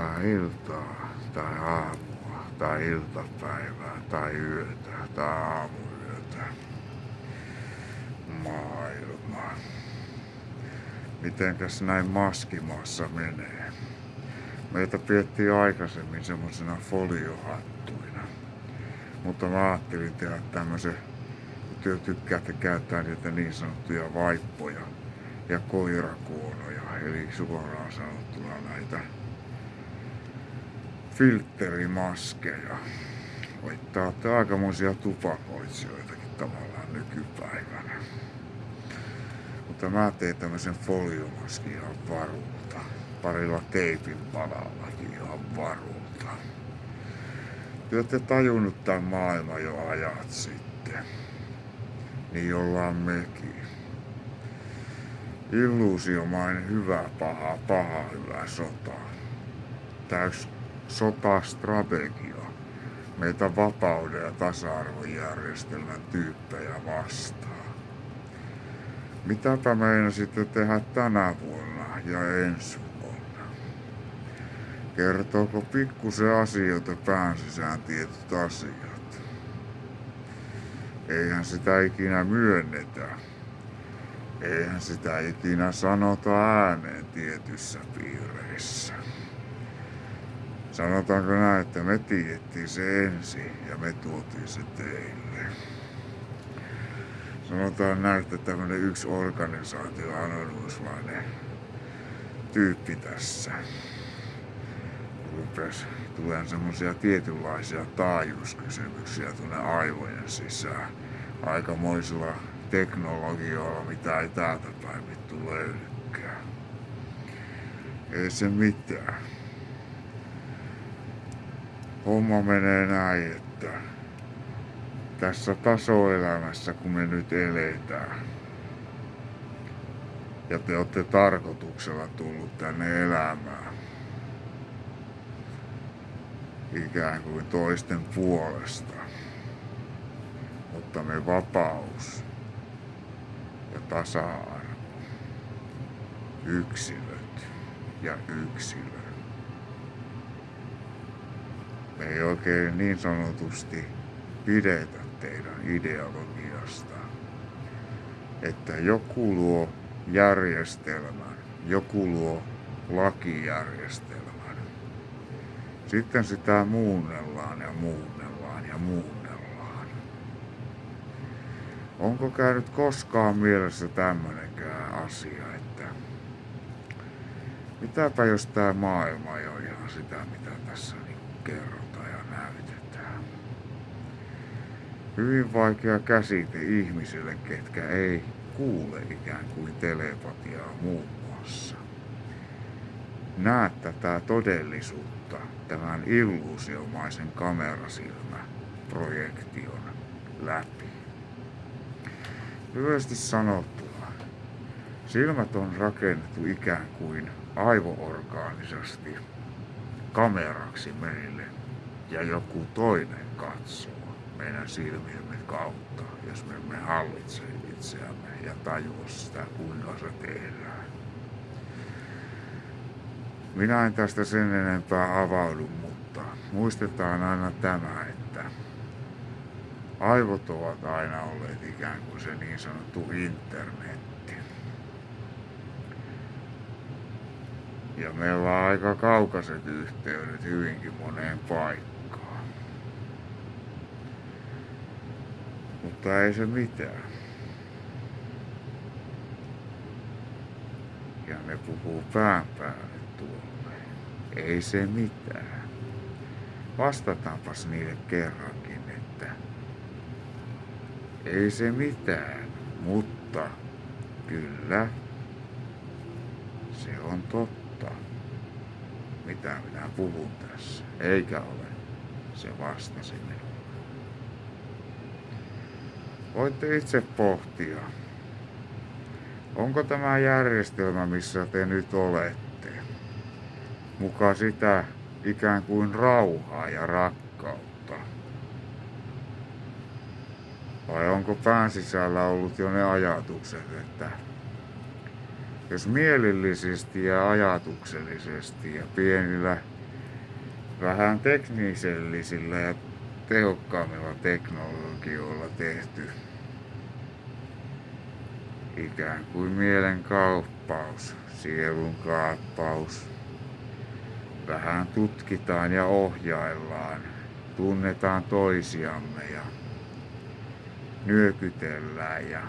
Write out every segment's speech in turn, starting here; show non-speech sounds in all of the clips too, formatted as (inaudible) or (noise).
odottaa iltaa tai aamua tai iltapäivää tai yötä tai aamuyötä. Maailma. Mitenkäs näin maskimaassa menee? Meitä piettiin aikaisemmin semmosena foliohattuina. Mutta mä ajattelin tehdä tämmösen, kun työ tykkäätte käyttää niitä niin sanottuja vaippoja ja koirakuonoja, eli suoraan sanottuna näitä filterimaskeja. Voitte olette aikamoisia tupakoitsijoitakin tavallaan nykypäivänä. Mutta mä tein tämmösen foliomaskin ihan varulta. Parilla teipin palallakin ihan varulta. Te olette tajunnut tämän maailman jo ajat sitten. Niin ollaan mekin. Illuusiomainen hyvä, paha, paha, hyvä sota. Täys sotastrategia meitä vapauden ja tasa-arvojärjestelmän tyyppejä vastaan. Mitäpä meinasitte tehdä tänä vuonna ja ensi vuonna? Kertooko pikkusen asioita pään sisään tietyt asiat? Eihän sitä ikinä myönnetä. Eihän sitä ikinä sanota ääneen tietyssä piireissä. Sanotaanko näin, että me tiedettiin se ensin ja me tuotiin se teille. Sanotaan näin, että tämmönen yksi organisaatio, anonyyslainen tyyppi tässä. Rupes tulee semmosia tietynlaisia taajuuskysymyksiä tuonne aivojen sisään. Aikamoisilla teknologioilla, mitä ei täältä päin vittu löydykään. Ei se mitään homma menee näin, että tässä tasoelämässä, kun me nyt eletään, ja te olette tarkoituksella tullut tänne elämään, ikään kuin toisten puolesta, mutta me vapaus ja tasa-arvo, yksilöt ja yksilöt me ei oikein niin sanotusti pidetä teidän ideologiasta. Että joku luo järjestelmän, joku luo lakijärjestelmän. Sitten sitä muunnellaan ja muunnellaan ja muunnellaan. Onko käynyt koskaan mielessä tämmönenkään asia, että mitäpä jos tämä maailma ei ole ihan sitä, mitä tässä niin kerron? Hyvin vaikea käsite ihmisille, ketkä ei kuule ikään kuin telepatiaa muun muassa. Näet tätä todellisuutta tämän illuusiomaisen kamerasilmäprojektion läpi. Lyhyesti sanottuna, silmät on rakennettu ikään kuin aivoorgaanisesti kameraksi meille ja joku toinen katsoo meidän silmiemme kautta, jos me emme hallitse itseämme ja tajua sitä, kuinka se tehdään. Minä en tästä sen enempää avaudu, mutta muistetaan aina tämä, että aivot ovat aina olleet ikään kuin se niin sanottu internetti. Ja meillä on aika kaukaiset yhteydet hyvinkin moneen paikkaan. Mutta ei se mitään. Ja ne puhuu pään päälle tuolle. Ei se mitään. Vastataanpas niille kerrankin, että ei se mitään, mutta kyllä se on totta, mitä minä puhun tässä. Eikä ole, se vastasi minulle. Voitte itse pohtia, onko tämä järjestelmä, missä te nyt olette, mukaan sitä ikään kuin rauhaa ja rakkautta? Vai onko pään sisällä ollut jo ne ajatukset, että jos mielellisesti ja ajatuksellisesti ja pienillä vähän teknisellisillä ja tehokkaammilla teknologioilla tehty ikään kuin mielen kauppaus, sielun kaappaus. Vähän tutkitaan ja ohjaillaan, tunnetaan toisiamme ja nyökytellään ja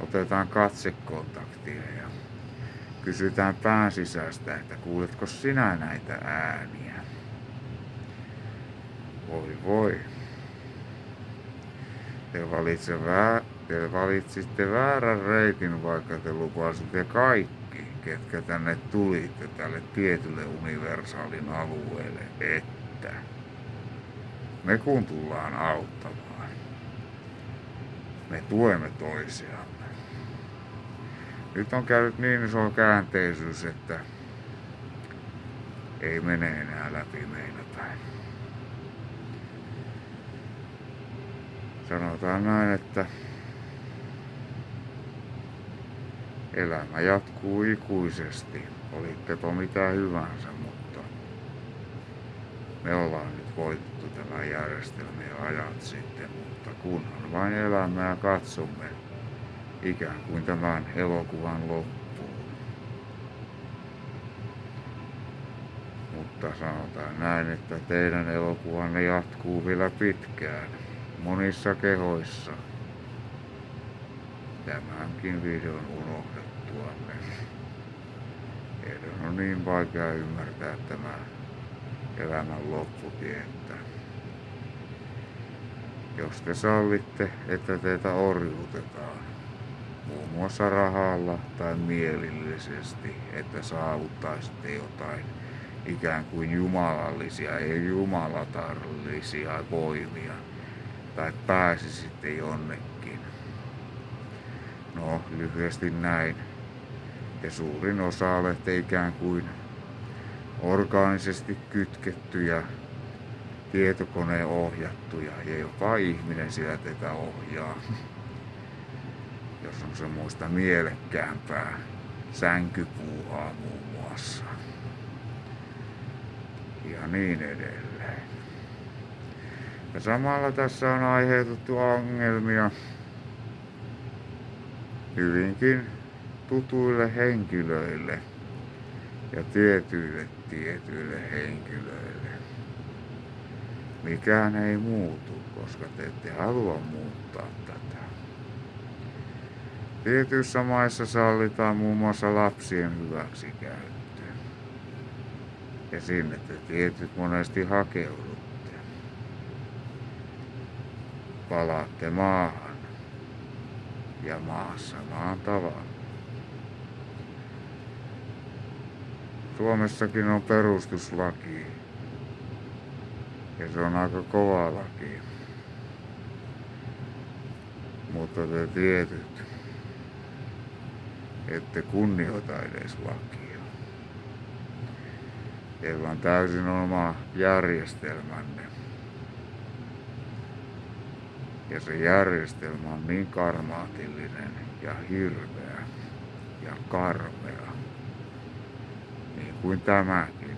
otetaan katsekontaktia ja kysytään pään sisästä, että kuuletko sinä näitä ääniä? Voi voi. Te, valitse vää, te valitsitte väärän reitin, vaikka te lupasitte kaikki, ketkä tänne tulitte tälle tietylle universaalin alueelle, että me kun tullaan auttamaan me tuemme toisiamme. Nyt on käynyt niin iso käänteisyys, että ei mene enää läpi meillä päin. Sanotaan näin, että elämä jatkuu ikuisesti, olittepa mitä hyvänsä, mutta me ollaan nyt voitettu tämä järjestelmä jo ajat sitten, mutta kunhan vain elämme ja katsomme ikään kuin tämän elokuvan loppuun. Mutta sanotaan näin, että teidän elokuvanne jatkuu vielä pitkään, monissa kehoissa. Tämänkin videon unohdettuamme. Teidän on niin vaikea ymmärtää tämä elämän lopputie, että jos te sallitte, että teitä orjuutetaan, muun muassa rahalla tai mielillisesti, että saavuttaisitte jotain ikään kuin jumalallisia, ei jumalatarllisia voimia, tai pääsisitte jonnekin. No, lyhyesti näin. Ja suurin osa olette ikään kuin orgaanisesti kytkettyjä tietokoneen ohjattuja ja jopa ihminen siellä tätä ohjaa. (laughs) Jos on semmoista mielekkäämpää sänkypuuhaa muun muassa. Ja niin edelleen. Ja samalla tässä on aiheutettu ongelmia hyvinkin tutuille henkilöille ja tietyille tietyille henkilöille mikään ei muutu, koska te ette halua muuttaa tätä. Tietyissä maissa sallitaan muun muassa lapsien hyväksikäyttö. Ja sinne te tietyt monesti hakeudutte. Palaatte maahan ja maassa maan tavalla. Suomessakin on perustuslaki, ja se on aika kova laki. Mutta te tietyt, ette kunnioita edes lakia. Teillä on täysin oma järjestelmänne. Ja se järjestelmä on niin karmaatillinen ja hirveä ja karmea, niin kuin tämäkin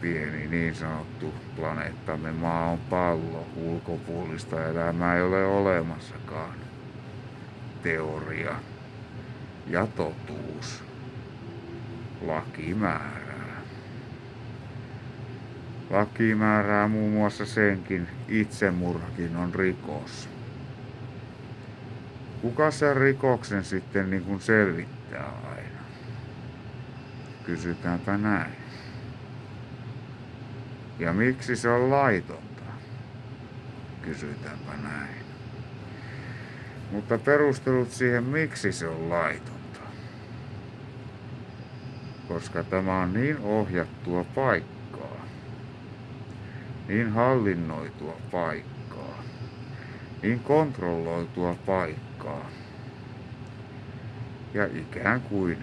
pieni niin sanottu planeettamme maa on pallo, ulkopuolista elämää ei ole olemassakaan. Teoria ja totuus. Laki määrää. Laki määrää muun muassa senkin, itsemurhakin on rikos. Kuka sen rikoksen sitten niin kuin selvittää aina? Kysytäänpä näin. Ja miksi se on laitonta? Kysytäänpä näin. Mutta perustelut siihen, miksi se on laitonta. Koska tämä on niin ohjattua paikkaa, niin hallinnoitua paikkaa, niin kontrolloitua paikkaa. Ja ikään kuin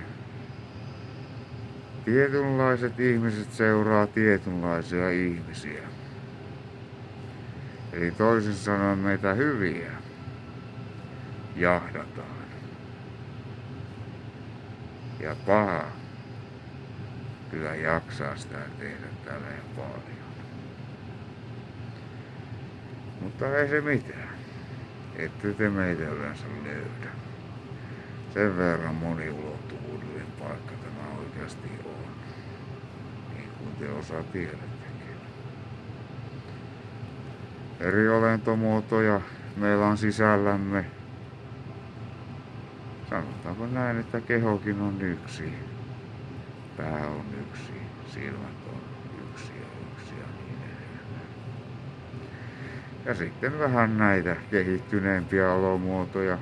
Tietynlaiset ihmiset seuraa tietynlaisia ihmisiä. Eli toisin sanoen meitä hyviä jahdataan. Ja paha kyllä jaksaa sitä tehdä tälleen paljon. Mutta ei se mitään. Ette te meitä yleensä löydä. Sen verran moniulottuvuudellinen paikka tämä oikeasti on. Niin kuin te osaa tiedättekin. Eri olentomuotoja meillä on sisällämme. Sanotaanko näin, että kehokin on yksi. Pää on yksi, silmät on yksi ja yksi ja niin edelleen. Ja sitten vähän näitä kehittyneempiä olomuotoja,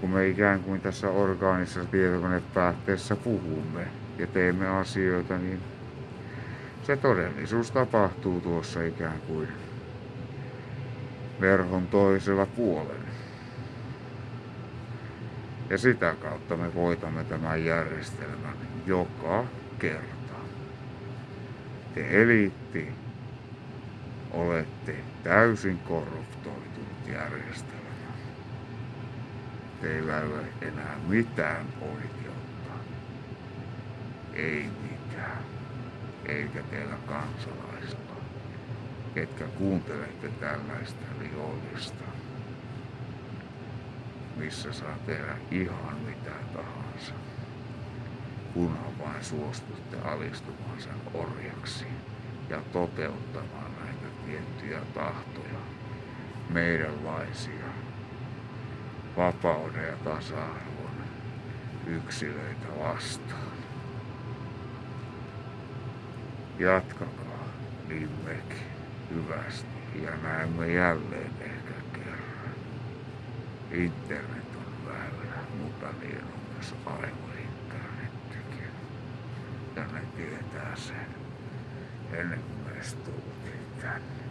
kun me ikään kuin tässä orgaanisessa tietokonepäätteessä puhumme ja teemme asioita, niin se todellisuus tapahtuu tuossa ikään kuin verhon toisella puolella. Ja sitä kautta me voitamme tämän järjestelmän joka kerta. Te eliitti olette täysin korruptoitunut järjestelmä. Teillä ei ole enää mitään oikeutta. Ei mitään. Eikä teillä kansalaista, ketkä kuuntelette tällaista rikollista missä saa tehdä ihan mitä tahansa, kunhan vain suostutte alistumaan sen orjaksi ja toteuttamaan näitä tiettyjä tahtoja, meidänlaisia vapauden ja tasa-arvon yksilöitä vastaan. Jatkakaa niin mekin hyvästi ja näemme jälleen ehkä Internet on väylä, mutta niin on myös aivointernettikin. Ja ne tietää sen ennen kuin edes tultiin tänne.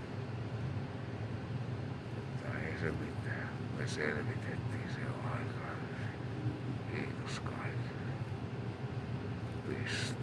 Mutta ei se mitään. Me selvitettiin se jo aikaa. Kiitos kaikille. Piste.